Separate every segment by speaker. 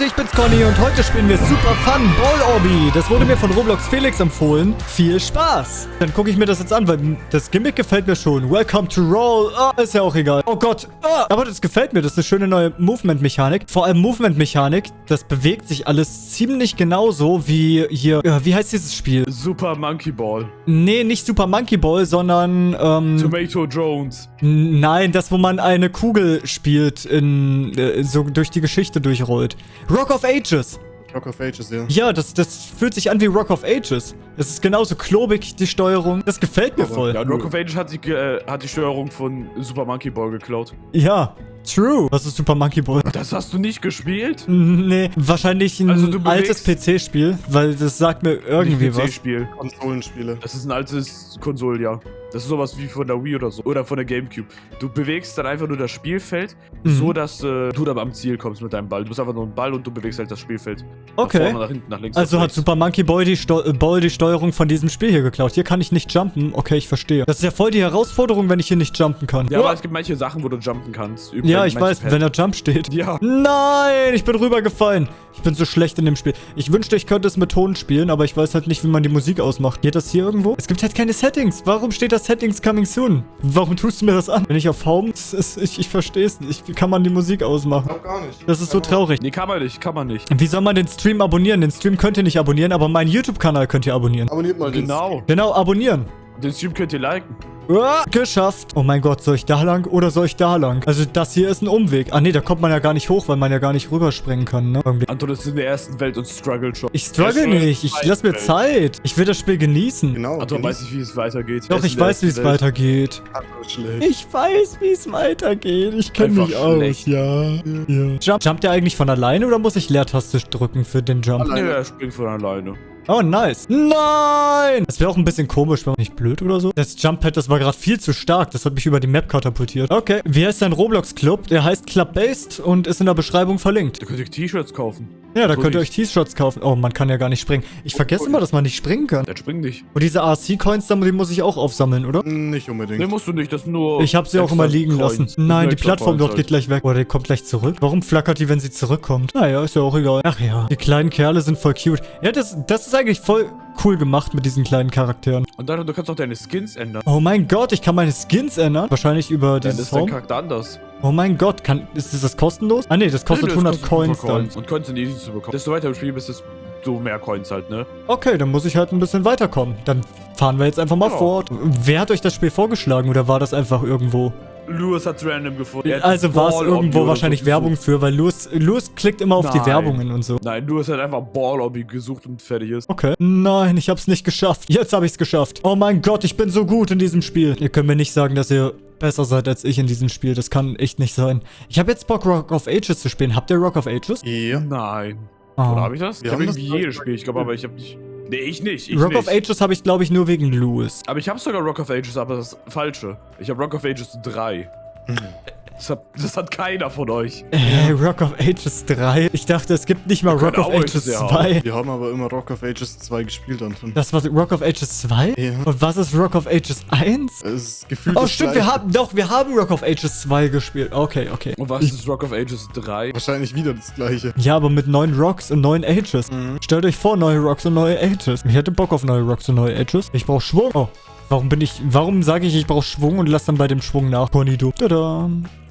Speaker 1: Leute, ich bin's Conny und heute spielen wir Super Fun Ball Obby. Das wurde mir von Roblox Felix empfohlen. Viel Spaß! Dann gucke ich mir das jetzt an, weil das Gimmick gefällt mir schon. Welcome to Roll. Ah, ist ja auch egal. Oh Gott. Ah, aber das gefällt mir. Das ist eine schöne neue Movement-Mechanik. Vor allem Movement-Mechanik. Das bewegt sich alles ziemlich genauso wie hier... Ja, wie heißt dieses Spiel?
Speaker 2: Super Monkey Ball.
Speaker 1: Nee, nicht Super Monkey Ball, sondern... Ähm,
Speaker 2: Tomato Jones.
Speaker 1: Nein, das, wo man eine Kugel spielt, in, äh, so durch die Geschichte durchrollt. Rock of Ages.
Speaker 3: Rock of Ages, ja.
Speaker 1: Ja, das, das fühlt sich an wie Rock of Ages. Es ist genauso klobig, die Steuerung. Das gefällt mir
Speaker 3: Aber-
Speaker 1: voll.
Speaker 2: Ja, Rock of Ages hat die, äh, hat die Steuerung von Super Monkey Ball geklaut.
Speaker 1: Ja, true. Was ist Super Monkey Ball?
Speaker 2: Das hast du nicht gespielt?
Speaker 1: Nee, wahrscheinlich ein
Speaker 2: Also
Speaker 1: altes PC-Spiel, weil das sagt mir irgendwie was.
Speaker 2: PC-Spiel.
Speaker 3: Konsolenspiele.
Speaker 2: Das ist ein altes Konsol, ja. Das ist sowas wie von der Wii oder so. Oder von der Gamecube. Du bewegst dann einfach nur das Spielfeld,
Speaker 1: Mhm.
Speaker 2: so dass äh, du dann am Ziel kommst mit deinem Ball. Du bist einfach nur ein Ball und du bewegst halt das Spielfeld. Nach
Speaker 1: Okay.
Speaker 2: vorne, nach hinten, nach links.
Speaker 1: Also
Speaker 2: nach
Speaker 1: hat. Super Monkey Boy die, äh, Ball die Steuerung von diesem Spiel hier geklaut. Hier kann ich nicht jumpen. Okay, ich verstehe. Das ist ja voll die Herausforderung, wenn ich hier nicht jumpen kann.
Speaker 2: Ja, aber es gibt manche Sachen, wo du jumpen kannst. Über
Speaker 1: Ja, ich weiß, wenn da Jump steht.
Speaker 2: Ja.
Speaker 1: Nein, ich bin rübergefallen. Ich bin so schlecht in dem Spiel. Ich wünschte, ich könnte es mit Ton spielen, aber ich weiß halt nicht, wie man die Musik ausmacht. Geht das hier irgendwo? Es gibt halt keine Settings. Warum steht da Settings coming soon? Warum tust du mir das an? Wenn ich auf Home... ist- Ich, ich verstehe es nicht. Wie kann man die Musik ausmachen?
Speaker 3: Auch gar nicht.
Speaker 1: Das ist so traurig.
Speaker 2: Nee, kann man nicht, kann man nicht.
Speaker 1: Wie soll man den Stream abonnieren? Den Stream könnt ihr nicht abonnieren, aber meinen YouTube-Kanal könnt ihr abonnieren.
Speaker 3: Abonniert mal den
Speaker 2: Genau.
Speaker 1: Genau, abonnieren.
Speaker 2: Den Stream könnt ihr liken.
Speaker 1: Ah, geschafft. Oh mein Gott, soll ich da lang oder soll ich da lang? Also das hier ist ein Umweg. Ah nee, da kommt man ja gar nicht hoch, weil man ja gar nicht rüberspringen kann, ne? Irgendwie.
Speaker 2: Anton ist in der ersten Welt und struggelt schon.
Speaker 1: Ich struggle nicht. Ich lass mir Zeit. Ich will das Spiel genießen.
Speaker 3: Genau.
Speaker 2: Anton weiß nicht, wie es weitergeht.
Speaker 1: Doch, ich weiß, wie es
Speaker 2: Welt.
Speaker 1: weitergeht. Ich weiß, wie es weitergeht. Ich kenne mich aus.
Speaker 2: schlecht.
Speaker 1: Ja. ja. Jump, jumpt der eigentlich von alleine oder muss ich Leertaste drücken für den Jump?
Speaker 2: Nee, er springt von alleine.
Speaker 1: Oh, nice. Nein! Das wäre auch ein bisschen komisch, wenn nicht blöd oder so. Das Jump-Pad, das war gerade viel zu stark. Das hat mich über die Map katapultiert. Okay. Wie heißt dein Roblox-Club? Der heißt Club-Based und ist in der Beschreibung verlinkt.
Speaker 2: Da könnt ihr T-Shirts kaufen.
Speaker 1: Ja, da
Speaker 2: So
Speaker 1: könnt ihr euch T-Shirts kaufen. Oh, man kann ja gar nicht springen. Ich vergesse immer, dass man nicht springen kann.
Speaker 2: Der springt nicht.
Speaker 1: Und diese RC-Coins, die muss ich auch aufsammeln, oder?
Speaker 3: Nicht unbedingt.
Speaker 2: Nee, musst du nicht. Das ist nur.
Speaker 1: Ich habe sie auch immer liegen
Speaker 2: Coins.
Speaker 1: lassen. Nein, die Plattform dort
Speaker 2: halt.
Speaker 1: geht gleich weg. Oder die kommt gleich zurück. Warum flackert die, wenn sie zurückkommt? Naja, ist ja auch egal. Ach ja, die kleinen Kerle sind voll cute. Ja, das, das ist eigentlich voll cool gemacht mit diesen kleinen Charakteren.
Speaker 2: Und dann, du kannst auch deine Skins ändern.
Speaker 1: Oh mein Gott, ich kann meine Skins ändern. Wahrscheinlich über
Speaker 2: Dann
Speaker 1: dieses
Speaker 2: ist dein
Speaker 1: Home.
Speaker 2: Charakter anders.
Speaker 1: Oh mein Gott, kann, ist das kostenlos? Ah nee, das kostet
Speaker 2: Nee, das
Speaker 1: 100
Speaker 2: kostet
Speaker 1: Coins dann.
Speaker 2: Und Coins sind easy zu bekommen. Desto weiter du spielst, desto mehr Coins halt, ne?
Speaker 1: Okay, dann muss ich halt ein bisschen weiterkommen. Dann fahren wir jetzt einfach mal
Speaker 2: Ja.
Speaker 1: fort. Wer hat euch das Spiel vorgeschlagen oder war das einfach irgendwo?
Speaker 2: Lewis hat's random gefunden.
Speaker 1: Also war es irgendwo wahrscheinlich Werbung für, weil Louis, Louis klickt immer auf die
Speaker 2: Nein.
Speaker 1: Werbungen und so.
Speaker 2: Nein, Lewis hat einfach Ball Obby gesucht und fertig ist.
Speaker 1: Okay. Nein, ich hab's nicht geschafft. Jetzt hab ich's geschafft. Oh mein Gott, ich bin so gut in diesem Spiel. Ihr könnt mir nicht sagen, dass ihr besser seid als ich in diesem Spiel. Das kann echt nicht sein. Ich habe jetzt Bock, Rock of Ages zu spielen. Habt ihr Rock of Ages?
Speaker 3: Ja.
Speaker 2: Nein.
Speaker 1: Ah.
Speaker 2: Oder habe ich das?
Speaker 3: Wir
Speaker 2: ich habe irgendwie jedes Spiel, ich glaube, aber ich habe nicht. Nee, ich nicht. Ich
Speaker 1: Rock
Speaker 2: nicht.
Speaker 1: of Ages habe ich, glaube ich, nur wegen Louis.
Speaker 2: Aber ich habe sogar Rock of Ages, aber das ist falsche. Ich habe Rock of Ages 3. Das hat, das hat keiner von euch.
Speaker 1: Äh, Rock of Ages 3. Ich dachte, es gibt nicht mal Rock of Ages
Speaker 2: welche
Speaker 1: 2.
Speaker 3: Wir haben aber immer Rock of Ages 2 gespielt, Anton.
Speaker 1: Das war Rock of Ages 2?
Speaker 3: Ja.
Speaker 1: Und was ist Rock of Ages 1?
Speaker 3: Es ist gefühlt
Speaker 1: Oh, stimmt, wir haben, doch, wir haben Rock of Ages 2 gespielt. Okay, okay.
Speaker 2: Und was ist Rock of Ages 3?
Speaker 3: Wahrscheinlich wieder das gleiche.
Speaker 1: Ja, aber mit neuen Rocks und neuen Ages.
Speaker 3: Mhm.
Speaker 1: Stellt euch vor, neue Rocks und neue Ages. Ich hätte Bock auf neue Rocks und neue Ages. Ich brauche Schwung. Oh, warum bin ich, warum sage ich, ich brauche Schwung und lass dann bei dem Schwung nach? Ponydo. Tada.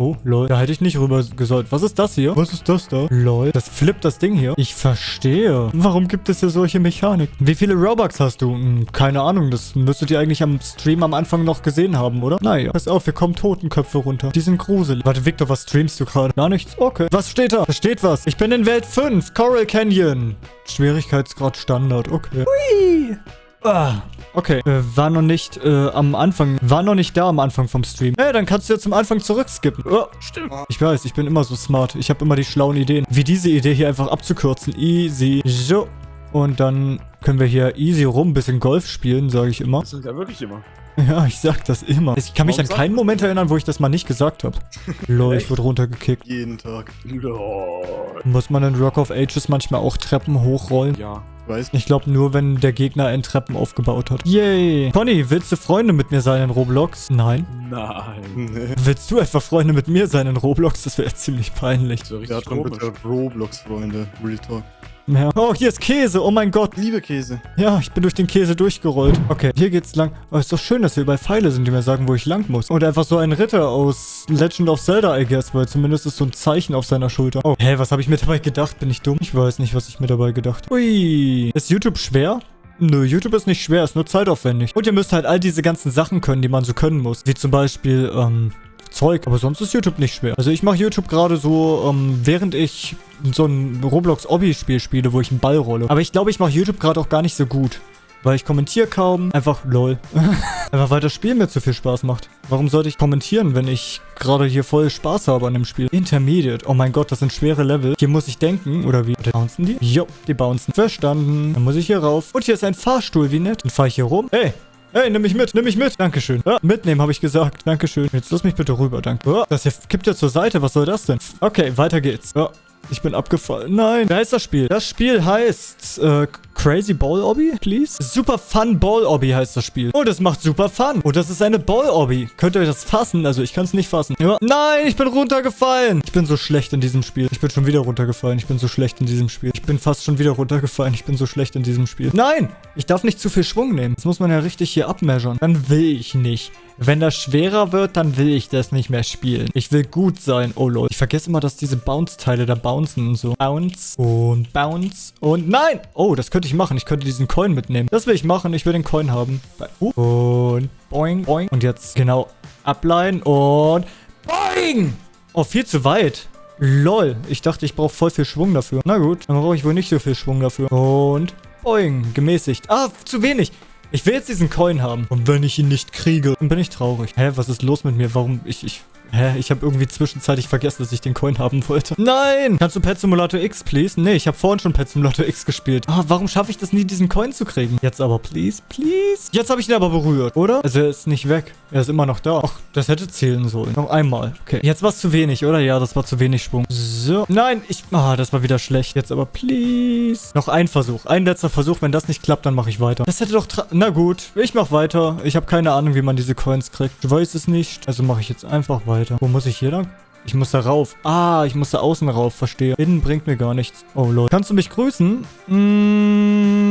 Speaker 1: Oh, lol. Da hätte ich nicht rüber gesollt. Was ist das hier? Was ist das da? Lol. Das flippt das Ding hier. Ich verstehe. Warum gibt es hier solche Mechanik? Wie viele Robux hast du? Hm, keine Ahnung. Das müsstet ihr eigentlich am Stream am Anfang noch gesehen haben, oder? Naja. Pass auf, hier kommen Totenköpfe runter. Die sind gruselig. Warte, Victor, was streamst du gerade? Gar nichts? Okay. Was steht da? Da steht was. Ich bin in Welt 5. Coral Canyon. Schwierigkeitsgrad Standard. Okay. Hui. Ah, okay. Äh, war noch nicht äh, am Anfang. War noch nicht da am Anfang vom Stream. Hey, dann kannst du ja zum Anfang zurückskippen. Oh,
Speaker 2: Stimmt.
Speaker 1: ich weiß, ich bin immer so smart. Ich habe immer die schlauen Ideen. Wie diese Idee hier einfach abzukürzen. Easy. So. Und dann können wir hier easy rum ein bisschen Golf spielen, sage ich immer.
Speaker 2: Das sagt er wirklich immer.
Speaker 1: Ja, ich sag das immer. Ich kann mich
Speaker 2: Warum
Speaker 1: an keinen Moment erinnern, wo ich das mal nicht gesagt habe. Lol, ich wurde runtergekickt.
Speaker 3: Jeden Tag.
Speaker 2: Lol.
Speaker 1: Muss man in Rock of Ages manchmal auch Treppen hochrollen?
Speaker 2: Ja.
Speaker 3: Weiß
Speaker 1: Ich glaube nur, wenn der Gegner einen Treppen aufgebaut hat. Yay. Conny, willst du Freunde mit mir sein in Roblox? Nein.
Speaker 2: Nein.
Speaker 3: Nee.
Speaker 1: Willst du etwa Freunde mit mir sein in Roblox? Das wäre ziemlich peinlich.
Speaker 2: So
Speaker 3: Der
Speaker 2: richtig komisch.
Speaker 3: bitte Roblox-Freunde. Real Talk.
Speaker 1: Ja. Oh, hier ist Käse. Oh mein Gott.
Speaker 3: Liebe Käse.
Speaker 1: Ja, ich bin durch den Käse durchgerollt. Okay, hier geht's lang. Oh, ist doch schön, dass hier überall Pfeile sind, die mir sagen, wo ich lang muss. Und einfach so ein Ritter aus Legend of Zelda, I guess, weil zumindest ist so ein Zeichen auf seiner Schulter. Oh, hä, was habe ich mir dabei gedacht? Bin ich dumm? Ich weiß nicht, was ich mir dabei gedacht habe. Ui. Ist YouTube schwer? Nö, YouTube ist nicht schwer, ist nur zeitaufwendig. Und ihr müsst halt all diese ganzen Sachen können, die man so können muss. Wie zum Beispiel, ähm, Zeug. Aber sonst ist YouTube nicht schwer. Also ich mache YouTube gerade so, ähm, während ich so ein Roblox-Obby-Spiel spiele, wo ich einen Ball rolle. Aber ich glaube, ich mache YouTube gerade auch gar nicht so gut. Weil ich kommentiere kaum. Einfach lol. Einfach weil das Spiel mir zu viel Spaß macht. Warum sollte ich kommentieren, wenn ich gerade hier voll Spaß habe an dem Spiel? Intermediate. Oh mein Gott, das sind schwere Level. Hier muss ich denken. Oder wie? Bouncen die? Jo, die bouncen. Verstanden. Dann muss ich hier rauf. Und hier ist ein Fahrstuhl. Wie nett. Dann fahre ich hier rum. Hey, Hey, nimm mich mit, nimm mich mit. Dankeschön. Ja, mitnehmen, habe ich gesagt. Dankeschön. Jetzt lass mich bitte rüber, danke. Oh, das hier kippt ja zur Seite. Was soll das denn? Okay, weiter geht's. Ja, ich bin abgefallen. Nein. Wer heißt das Spiel? Das Spiel heißt äh, Crazy Ball Obby, please? Super Fun Ball Obby heißt das Spiel. Oh, das macht super Fun. Oh, das ist eine Ball Obby. Könnt ihr euch das fassen? Also, ich kann es nicht fassen. Ja. Nein, ich bin runtergefallen. Ich bin so schlecht in diesem Spiel. Ich bin schon wieder runtergefallen. Ich bin so schlecht in diesem Spiel. Ich bin fast schon wieder runtergefallen. Ich bin so schlecht in diesem Spiel. Nein, ich darf nicht zu viel Schwung nehmen. Das muss man ja richtig hier abmeasuren. Dann will ich nicht. Wenn das schwerer wird, dann will ich das nicht mehr spielen. Ich will gut sein. Oh lol. Ich vergesse immer, dass diese Bounce-Teile da bouncen und so. Bounce und Bounce und nein! Oh, das könnte ich machen. Ich könnte diesen Coin mitnehmen. Das will ich machen. Ich will den Coin haben. Und boing, boing. Und jetzt genau ableihen und boing! Oh, viel zu weit. Lol. Ich dachte, ich brauche voll viel Schwung dafür. Na gut, dann brauche ich wohl nicht so viel Schwung dafür. Und boing. Gemäßigt. Ah, zu wenig. Ich will jetzt diesen Coin haben. Und wenn ich ihn nicht kriege, dann bin ich traurig. Hä, was ist los mit mir? Warum? Ich, ich... Hä? Ich habe irgendwie zwischenzeitlich vergessen, dass ich den Coin haben wollte. Nein! Kannst du Pet Simulator X, please? Nee, ich habe vorhin schon Pet Simulator X gespielt. Ah, warum schaffe ich das nie, diesen Coin zu kriegen? Jetzt aber, please, please. Jetzt habe ich ihn aber berührt, oder? Also er ist nicht weg. Er ist immer noch da. Ach, das hätte zählen sollen. Noch einmal. Okay. Jetzt war es zu wenig, oder? Ja, das war zu wenig Schwung. So. Nein, ich... Ah, das war wieder schlecht. Jetzt aber, please. Noch ein Versuch. Ein letzter Versuch. Wenn das nicht klappt, dann mache ich weiter. Das hätte doch... Na gut. Ich mache weiter. Ich habe keine Ahnung, wie man diese Coins kriegt. Ich weiß es nicht. Also mache ich jetzt einfach weiter. Wo muss ich hier lang? Ich muss da rauf. Ah, ich muss da außen rauf, verstehe. Innen bringt mir gar nichts. Oh, Leute. Kannst du mich grüßen?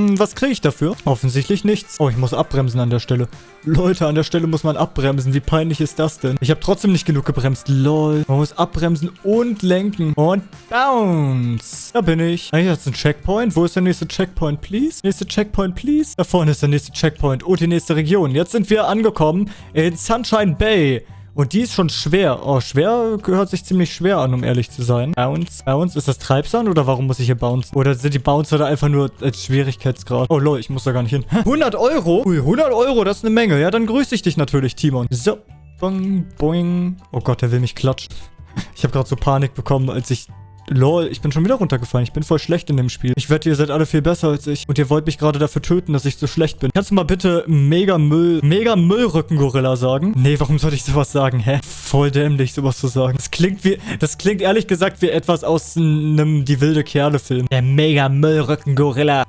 Speaker 1: Mm, was kriege ich dafür? Offensichtlich nichts. Oh, ich muss abbremsen an der Stelle. Leute, an der Stelle muss man abbremsen. Wie peinlich ist das denn? Ich habe trotzdem nicht genug gebremst. Lol. Man muss abbremsen und lenken. Und bounce. Da bin ich. Ah, hier ist ein Checkpoint. Wo ist der nächste Checkpoint, please? Nächste Checkpoint, please. Da vorne ist der nächste Checkpoint. Und die nächste Region. Jetzt sind wir angekommen in Sunshine Bay. Und die ist schon schwer. Oh, schwer gehört sich ziemlich schwer an, um ehrlich zu sein. Bounce. Bounce. Ist das Treibsand oder warum muss ich hier bounce? Oder sind die Bouncer da einfach nur als Schwierigkeitsgrad? Oh, lol, ich muss da gar nicht hin. Hä? 100 Euro? Ui, 100 Euro, das ist eine Menge. Ja, dann grüße ich dich natürlich, Timon. So. Boing, boing. Oh Gott, der will mich klatschen. Ich habe gerade so Panik bekommen, als ich... Lol, ich bin schon wieder runtergefallen. Ich bin voll schlecht in dem Spiel. Ich wette, ihr seid alle viel besser als ich. Und ihr wollt mich gerade dafür töten, dass ich so schlecht bin. Kannst du mal bitte Mega Müll, Mega Müllrücken-Gorilla sagen? Nee, warum sollte ich sowas sagen? Hä? Voll dämlich, sowas zu sagen. Das klingt wie, das klingt ehrlich gesagt wie etwas aus einem Die wilde Kerle-Film. Der Mega Müllrücken-Gorilla.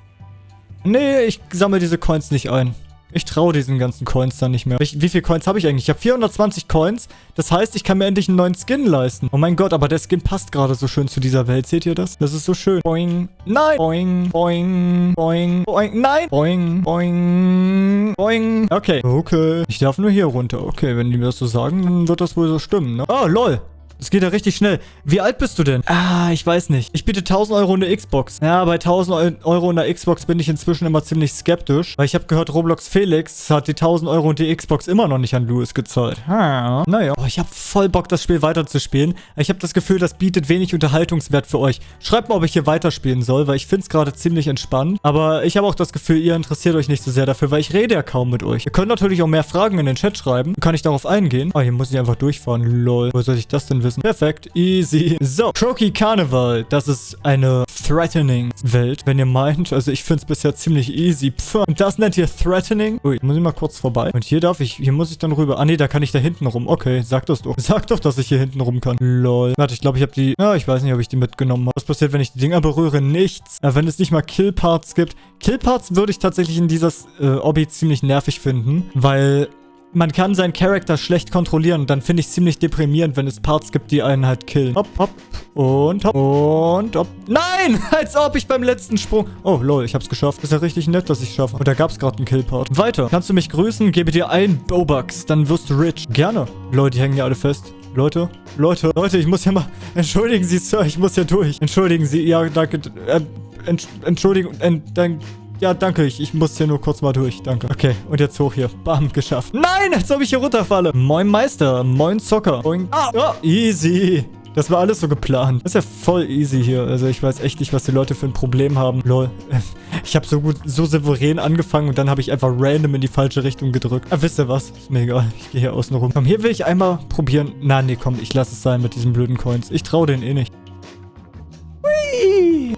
Speaker 1: Nee, ich sammle diese Coins nicht ein. Ich traue diesen ganzen Coins dann nicht mehr. Ich, wie viele Coins habe ich eigentlich? Ich habe 420 Coins. Das heißt, ich kann mir endlich einen neuen Skin leisten. Oh mein Gott, aber der Skin passt gerade so schön zu dieser Welt. Seht ihr das? Das ist so schön. Boing. Nein. Boing. Boing. Boing. Boing. Nein. Boing. Boing. Boing. Okay. Okay. Ich darf nur hier runter. Okay, wenn die mir das so sagen, dann wird das wohl so stimmen, ne? Oh, lol. Es geht ja richtig schnell. Wie alt bist du denn? Ah, ich weiß nicht. Ich biete 1000 Euro in der Xbox. Ja, bei 1000 Eu- Euro in der Xbox bin ich inzwischen immer ziemlich skeptisch. Weil ich habe gehört, Roblox Felix hat die 1000 Euro und die Xbox immer noch nicht an Louis gezahlt. Ha. Naja. Oh, ich habe voll Bock, das Spiel weiterzuspielen. Ich habe das Gefühl, das bietet wenig Unterhaltungswert für euch. Schreibt mal, ob ich hier weiterspielen soll, weil ich finde es gerade ziemlich entspannt. Aber ich habe auch das Gefühl, ihr interessiert euch nicht so sehr dafür, weil ich rede ja kaum mit euch. Ihr könnt natürlich auch mehr Fragen in den Chat schreiben. Kann ich darauf eingehen. Ah, hier muss ich einfach durchfahren. Lol. Wo soll ich das denn wissen? Perfekt. Easy. So. Croaky Carnival. Das ist eine threatening Welt, wenn ihr meint. Also ich finde es bisher ziemlich easy. Pff. Und das nennt ihr threatening? Ui, muss ich mal kurz vorbei. Und hier darf ich, hier muss ich dann rüber. Ah nee, da kann ich da hinten rum. Okay, sag das doch. Sag doch, dass ich hier hinten rum kann. Lol. Warte, ich glaube, ich habe die, ja, ich weiß nicht, ob ich die mitgenommen habe. Was passiert, wenn ich die Dinger berühre? Nichts. Ja, wenn es nicht mal Killparts gibt. Killparts würde ich tatsächlich in dieses äh, Obby ziemlich nervig finden, weil man kann seinen Charakter schlecht kontrollieren. Und dann finde ich es ziemlich deprimierend, wenn es Parts gibt, die einen halt killen. Hopp, hopp. Und hopp. Und hopp. Nein! Als ob ich beim letzten Sprung... Oh, lol, ich hab's geschafft. Ist ja richtig nett, dass ich schaffe. Und da gab's gerade einen Killpart. Weiter. Kannst du mich grüßen? Gebe dir ein Bobucks. Dann wirst du rich. Gerne. Leute, die hängen ja alle fest. Leute, Leute, Leute, ich muss ja mal... Entschuldigen Sie, Sir, ich muss ja durch. Entschuldigen Sie, ja, danke. Äh, Entsch Entschuldigung, äh, dann... Ja, danke. Ich, ich muss hier nur kurz mal durch. Danke. Okay, und jetzt hoch hier. Bam, geschafft. Nein, als ob ich hier runterfalle. Moin Meister. Moin Zocker. Moin. Ah, oh, easy. Das war alles so geplant. Das ist ja voll easy hier. Also ich weiß echt nicht, was die Leute für ein Problem haben. Lol. Ich habe so gut, so souverän angefangen und dann habe ich einfach random in die falsche Richtung gedrückt. Ah, wisst ihr was? Ist mir egal. Ich gehe hier außen rum. Komm, hier will ich einmal probieren. Na, nee, komm, ich lasse es sein mit diesen blöden Coins. Ich traue denen eh nicht.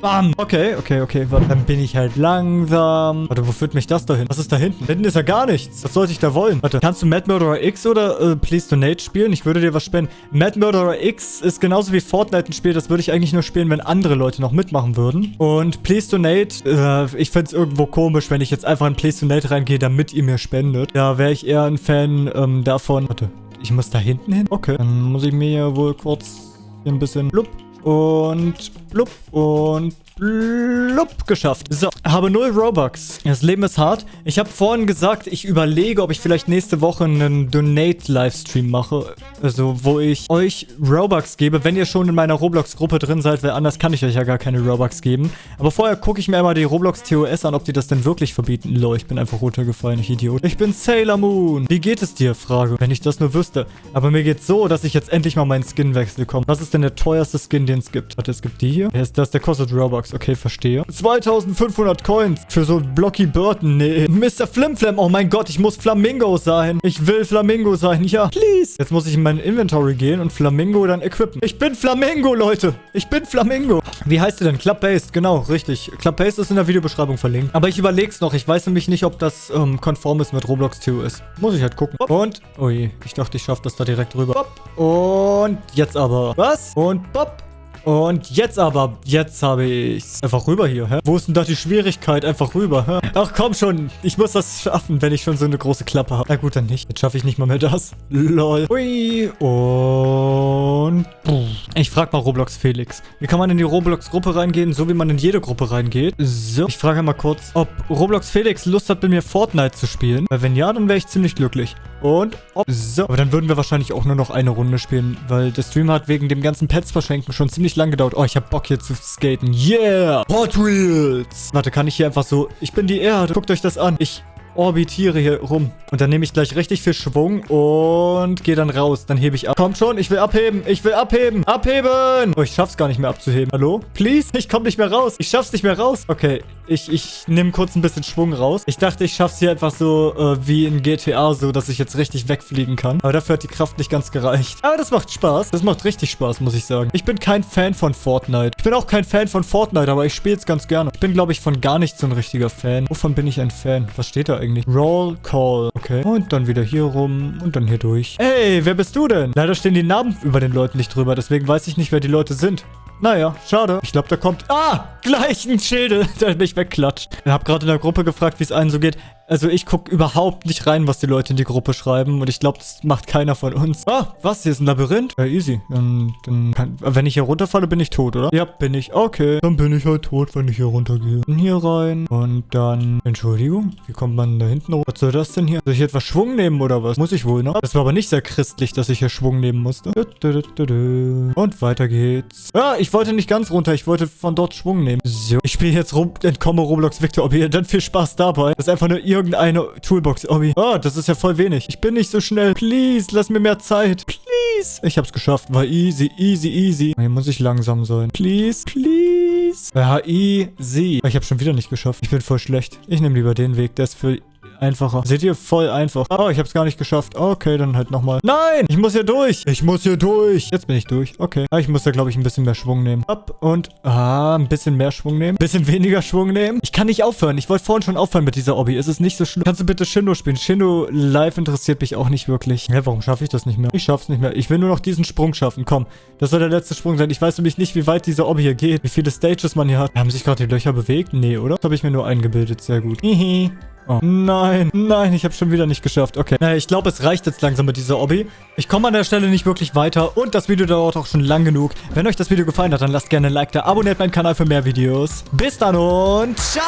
Speaker 1: Bam. Okay, okay, okay. Warte, Dann bin ich halt langsam. Warte, wo führt mich das dahin? Was ist da hinten? Hinten ist ja gar nichts. Was sollte ich da wollen? Warte, kannst du Mad Murderer X oder äh, Please Donate spielen? Ich würde dir was spenden. Mad Murderer X ist genauso wie Fortnite ein Spiel. Das würde ich eigentlich nur spielen, wenn andere Leute noch mitmachen würden. Und Please Donate, äh, ich fände es irgendwo komisch, wenn ich jetzt einfach in Please Donate reingehe, damit ihr mir spendet. Da wäre ich eher ein Fan ähm, davon. Warte, ich muss da hinten hin? Okay, dann muss ich mir wohl kurz hier ein bisschen... Blub und blub und blub geschafft. So, habe null Robux. Das Leben ist hart. Ich habe vorhin gesagt, ich überlege, ob ich vielleicht nächste Woche einen Donate-Livestream mache. Also, wo ich euch Robux gebe, wenn ihr schon in meiner Roblox-Gruppe drin seid, weil anders kann ich euch ja gar keine Robux geben. Aber vorher gucke ich mir einmal die Roblox TOS an, ob die das denn wirklich verbieten. Lol, ich bin einfach runtergefallen, ich Idiot. Ich bin Sailor Moon. Wie geht es dir? Frage. Wenn ich das nur wüsste. Aber mir geht's so, dass ich jetzt endlich mal meinen Skinwechsel komme. Was ist denn der teuerste Skin, den es gibt? Warte, es gibt die hier. Wer ist das? Der kostet Robux. Okay, verstehe. 2500 Coins für so Blocky Burton. Nee. Mr. Flimflam. Oh mein Gott, ich muss Flamingo sein. Ich will Flamingo sein. Ja, please. Jetzt muss ich in mein Inventory gehen und Flamingo dann equippen. Ich bin Flamingo, Leute. Ich bin Flamingo. Wie heißt du denn? Club-Based. Genau, richtig. Club-Based ist in der Videobeschreibung verlinkt. Aber ich überlege es noch. Ich weiß nämlich nicht, ob das ähm, konform ist mit Roblox TOS. Muss ich halt gucken. Und, ui, ich dachte, ich schaffe das da direkt rüber. Und jetzt aber. Was? Und, pop. Und jetzt aber, jetzt habe ich's. Einfach rüber hier, hä? Wo ist denn da die Schwierigkeit? Einfach rüber, hä? Ach komm schon, ich muss das schaffen, wenn ich schon so eine große Klappe habe. Na gut, dann nicht. Jetzt schaffe ich nicht mal mehr das. Lol. Ui. Und... Ich frage mal Roblox Felix. Wie kann man in die Roblox-Gruppe reingehen, so wie man in jede Gruppe reingeht? So. Ich frage mal kurz, ob Roblox Felix Lust hat, mit mir Fortnite zu spielen. Weil wenn ja, dann wäre ich ziemlich glücklich. Und ob. So. Aber dann würden wir wahrscheinlich auch nur noch eine Runde spielen, weil der Stream hat wegen dem ganzen Pets verschenken schon ziemlich lang gedauert. Oh, ich habe Bock hier zu skaten. Yeah! Hot Wheels! Warte, kann ich hier einfach so... Ich bin die Erde. Guckt euch das an. Ich orbitiere hier rum. Und dann nehme ich gleich richtig viel Schwung und gehe dann raus. Dann hebe ich ab. Kommt schon, ich will abheben. Ich will abheben. Abheben! Oh, ich schaff's gar nicht mehr abzuheben. Hallo? Please? Ich komme nicht mehr raus. Ich schaff's nicht mehr raus. Okay, ich, ich nehme kurz ein bisschen Schwung raus. Ich dachte, ich schaff's hier einfach so äh, wie in GTA, so dass ich jetzt richtig wegfliegen kann. Aber dafür hat die Kraft nicht ganz gereicht. Aber das macht Spaß. Das macht richtig Spaß, muss ich sagen. Ich bin kein Fan von Fortnite. Ich bin auch kein Fan von Fortnite, aber ich spiele es ganz gerne. Ich bin, glaube ich, von gar nicht so ein richtiger Fan. Wovon bin ich ein Fan? Was steht da eigentlich? Roll Call. Okay. Und dann wieder hier rum und dann hier durch. Ey, wer bist du denn? Leider stehen die Namen über den Leuten nicht drüber, deswegen weiß ich nicht, wer die Leute sind. Naja, schade. Ich glaube, da kommt... Ah, gleich ein Schädel, der mich wegklatscht. Ich habe gerade in der Gruppe gefragt, wie es allen so geht. Also ich gucke überhaupt nicht rein, was die Leute in die Gruppe schreiben. Und ich glaube, das macht keiner von uns. Ah, was? Hier ist ein Labyrinth? Ja, easy. Dann, dann kann, wenn ich hier runterfalle, bin ich tot, oder? Ja, bin ich. Okay. Dann bin ich halt tot, wenn ich hier runtergehe. Und hier rein. Und dann... Entschuldigung. Wie kommt man da hinten hoch? Was soll das denn hier? Soll ich etwas Schwung nehmen oder was? Muss ich wohl, ne? Das war aber nicht sehr christlich, dass ich hier Schwung nehmen musste. Und weiter geht's. Ah, ich wollte nicht ganz runter. Ich wollte von dort Schwung nehmen. So. Ich spiele jetzt rum, entkomme Roblox Victor. Ob ihr dann viel Spaß dabei. Das ist einfach nur irgendeine Toolbox. Obby. Oh, das ist ja voll wenig. Ich bin nicht so schnell. Please, lass mir mehr Zeit. Please. Ich hab's geschafft. War easy, easy, easy. Hier muss ich langsam sein. Please, please. Ja, easy. Ich hab's schon wieder nicht geschafft. Ich bin voll schlecht. Ich nehme lieber den Weg. Der ist für einfacher. Seht ihr? Voll einfach. Oh, ich hab's gar nicht geschafft. Okay, dann halt nochmal. Nein! Ich muss hier durch. Ich muss hier durch. Jetzt bin ich durch. Okay. Ah, ich muss da, glaube ich, ein bisschen mehr Schwung nehmen. Ab und... Ah, ein bisschen mehr Schwung nehmen. Ein bisschen weniger Schwung nehmen. Ich kann nicht aufhören. Ich wollte vorhin schon aufhören mit dieser Obby. Es ist nicht so schlimm. Kannst du bitte Shindo spielen? Shindo live interessiert mich auch nicht wirklich. Hä, warum schaffe ich das nicht mehr? Ich schaff's nicht mehr. Ich will nur noch diesen Sprung schaffen. Komm, das soll der letzte Sprung sein. Ich weiß nämlich nicht, wie weit diese Obby hier geht. Wie viele Stages man hier hat. Haben sich gerade die Löcher bewegt? Nee, oder? Das habe ich mir nur eingebildet. Sehr gut. Hihi. Oh. Nein, nein, ich habe schon wieder nicht geschafft. Okay. Naja, ich glaube, es reicht jetzt langsam mit dieser Obby. Ich komme an der Stelle nicht wirklich weiter und das Video dauert auch schon lang genug. Wenn euch das Video gefallen hat, dann lasst gerne ein Like da, abonniert meinen Kanal für mehr Videos. Bis dann und ciao!